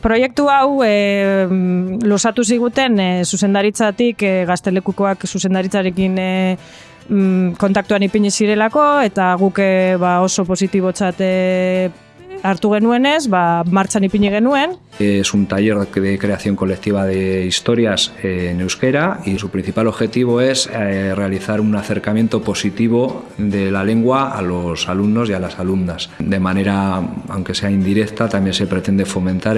Proiektu hau e, losatu ziguten e, zuzendaritzatik e, gaztelekukoak zuzendaritzarekin e, kontaktuan ipini zirelako eta guk ba, oso positibotzat hartu genuenez, ba, martxan ipini genuen. Es un taller de creación colectiva de historias en euskera y su principal objetivo es eh, realizar un acercamiento positivo de la lengua a los alumnos y a las alumnas. De manera, aunque sea indirecta, también se pretende fomentar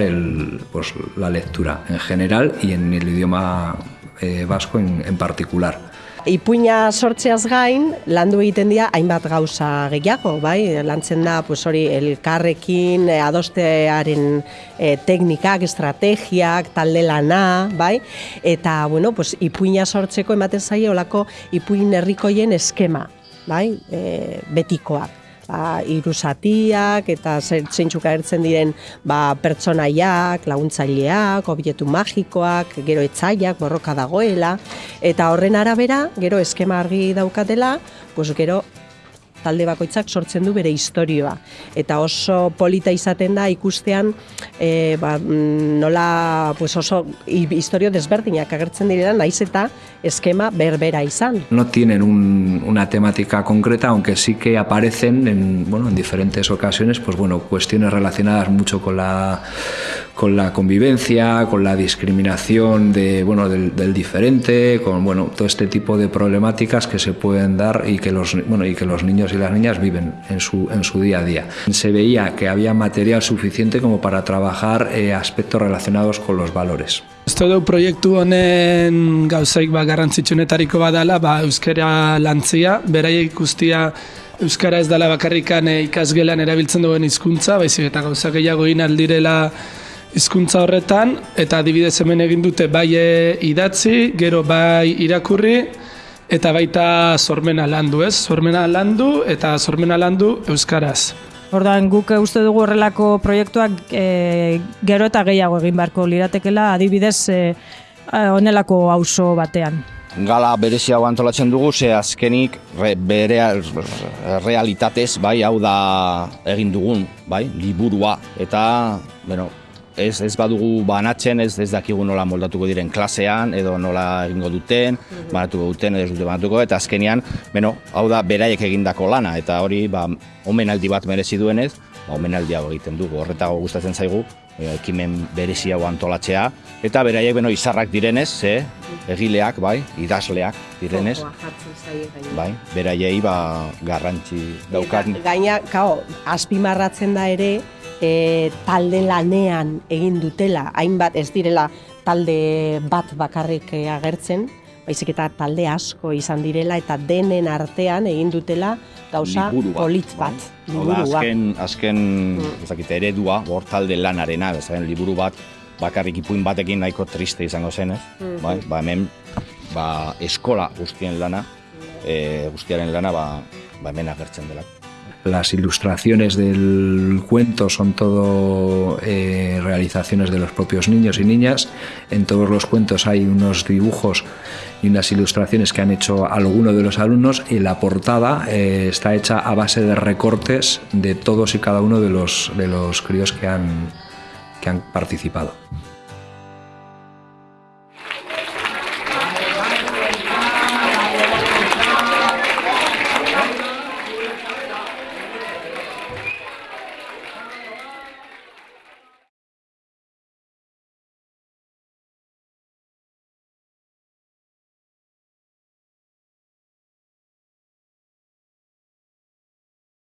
pues, la lectura en general y en el idioma eh, vasco en particular. Ipuina sortzeaz gain, landu egiten dira hainbat gauza gehiago, bai? Lantzen da, pues hori, elkarrekin, eh, adostearen e, teknikak, estrategiak, talde lana, bai? Eta, bueno, pues, ipuina sortzeko ematen zaio olako ipuin herrikoien eskema, bai? E, betikoak ba, irusatiak eta zeintzuk agertzen diren ba, pertsonaiak, laguntzaileak, obietu magikoak, gero etzaiak, borroka dagoela, eta horren arabera, gero eskema argi daukatela, pues gero talde bakoitzak sortzen du bere historioa. Eta oso polita izaten da ikustean e, ba, mm, nola pues oso historio desberdinak agertzen direla, naiz eta eskema berbera izan. No tienen un, una temática concreta, aunque sí que aparecen en, bueno, en diferentes ocasiones pues, bueno, cuestiones relacionadas mucho con la, con la convivencia, con la discriminación de, bueno, del, del diferente, con bueno, todo este tipo de problemáticas que se pueden dar y que los, bueno, y que los niños y las niñas viven en su, en su día a día. Se veía que había material suficiente como para trabajar eh, aspectos relacionados con los valores. Esto du proiektu honen gauzaik ba, garrantzitsunetariko badala, ba, euskara lantzia, beraia ikustia euskara ez dala bakarrikan e, ikasgelan erabiltzen duen hizkuntza, baizik eta gauza gehiago egin aldirela hizkuntza horretan, eta adibidez hemen egin dute bai idatzi, gero bai irakurri, eta baita sormena landu, ez? Sormena landu eta sormena landu euskaraz. Ordan guk uste dugu horrelako proiektuak e, gero eta gehiago egin beharko liratekela adibidez e, honelako auzo batean. Gala bereziago antolatzen dugu, ze azkenik re, bere realitatez, bai, hau da egin dugun, bai, liburua, eta, bueno, ez, ez badugu banatzen, ez, ez dakigu nola moldatuko diren klasean, edo nola egingo duten, banatuko duten, edo dute banatuko, eta azkenean, beno, hau da beraiek egindako lana, eta hori, ba, omenaldi bat merezi duenez, ba, omenaldi hau egiten dugu, horretago gustatzen zaigu, ekimen berezi hau antolatzea, eta beraiek, beno, izarrak direnez, ze, egileak, bai, idazleak direnez, bai, beraiei, ba, garrantzi daukat. Gaina, kao, azpimarratzen da ere, e, talde lanean egin dutela, hainbat ez direla talde bat bakarrik agertzen, baizik eta talde asko izan direla eta denen artean egin dutela gauza polit bat. Bai. Liburua. azken, azken mm. eredua, hor talde lanarena, bezaren liburu bat, bakarrik ipuin batekin nahiko triste izango zen, ez? Mm bai, ba, hemen ba, eskola guztien lana, e, guztiaren lana ba, ba hemen agertzen dela. Las ilustraciones del cuento son todo eh, realizaciones de los propios niños y niñas. En todos los cuentos hay unos dibujos y unas ilustraciones que han hecho algunos de los alumnos y la portada eh, está hecha a base de recortes de todos y cada uno de los, de los críos que han, que han participado.